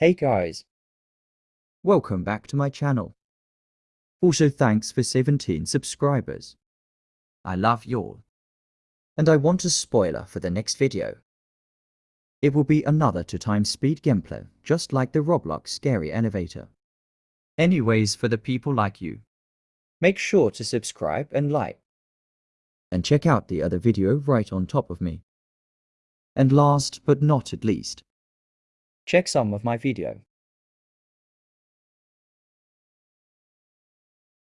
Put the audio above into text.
Hey guys, Welcome back to my channel. Also thanks for 17 subscribers. I love you all. And I want a spoiler for the next video. It will be another 2 time speed gameplay, just like the Roblox scary elevator. Anyways, for the people like you, make sure to subscribe and like. and check out the other video right on top of me. And last but not at least, Check some of my video.